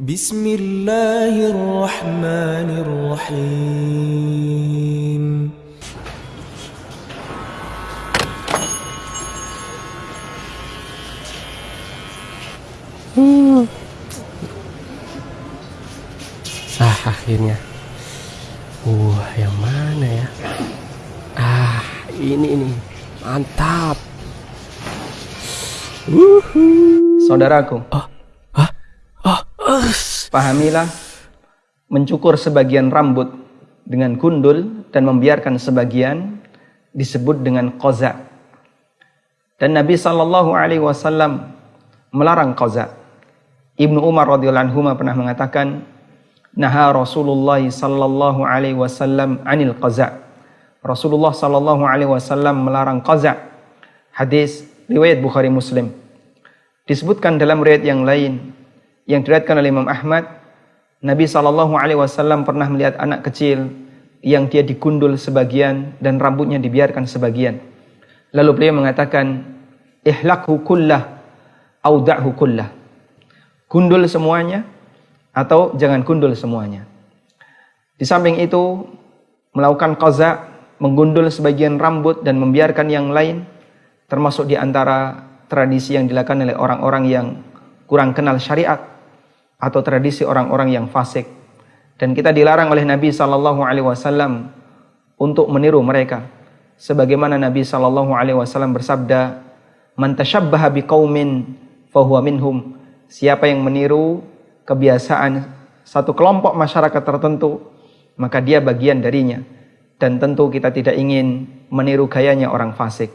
بسم الله الرحمن الرحيم Ah, akhirnya. Uh, yang mana ya? Ah, ini ini. Mantap. Saudaraku, pahamilah mencukur sebagian rambut dengan gundul dan membiarkan sebagian disebut dengan qaza. Dan Nabi Shallallahu Alaihi Wasallam melarang qaza. Ibnu Umar radhiyallahu anhu pernah mengatakan, Naha Rasulullah Sallallahu Alaihi Wasallam anil qaza. Rasulullah Sallallahu Alaihi Wasallam melarang qaza. Hadis riwayat Bukhari Muslim. Disebutkan dalam riwayat yang lain yang diriwayatkan oleh Imam Ahmad, Nabi Shallallahu Alaihi Wasallam pernah melihat anak kecil yang dia digundul sebagian dan rambutnya dibiarkan sebagian. Lalu beliau mengatakan, ihlakhu kullah, auda'hu kullah. Gundul semuanya atau jangan gundul semuanya. Di samping itu, melakukan qaza, menggundul sebagian rambut dan membiarkan yang lain, termasuk di antara tradisi yang dilakukan oleh orang-orang yang kurang kenal syariat atau tradisi orang-orang yang fasik. Dan kita dilarang oleh Nabi Shallallahu Alaihi Wasallam untuk meniru mereka. Sebagaimana Nabi Shallallahu Alaihi Wasallam bersabda, "Man tashabbaha biqaumin fahuwa minhum." Siapa yang meniru kebiasaan satu kelompok masyarakat tertentu, maka dia bagian darinya. Dan tentu kita tidak ingin meniru gayanya orang fasik.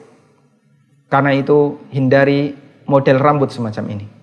Karena itu hindari model rambut semacam ini.